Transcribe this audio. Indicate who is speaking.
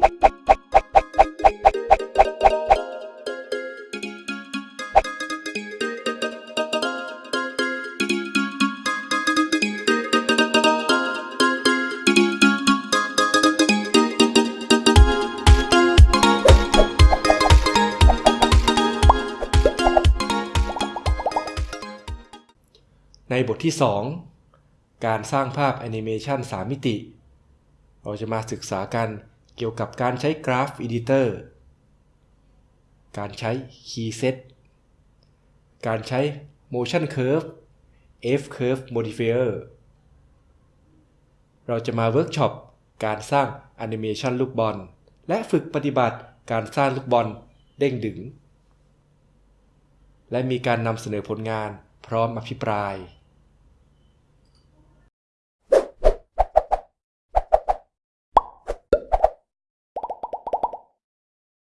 Speaker 1: ในบทที่ 2 การสร้างภาพแอนิเมชัน3มิติ เราจะมาศึกษากัน เกี่ยวกับการใช้ Graph Editor การใช้ Keyset การใช้ Motion Curve F Curve Modifier เราจะมาเวิร์กช็อปการสร้างแอนิเมชันลูกบอล และฝึกปฏิบัติการสร้างลูกบอลเด้งดึ๋ง และมีการนำเสนอผลงานพร้อมอภิปราย